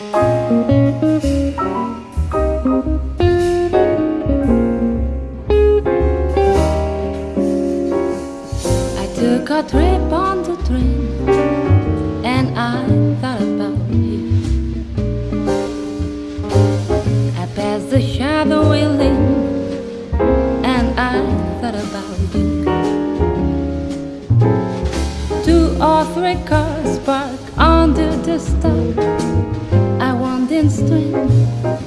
I took a trip on the train and I thought about you. I passed the shadowy lane and I thought about you. Two or three cars parked under the star. I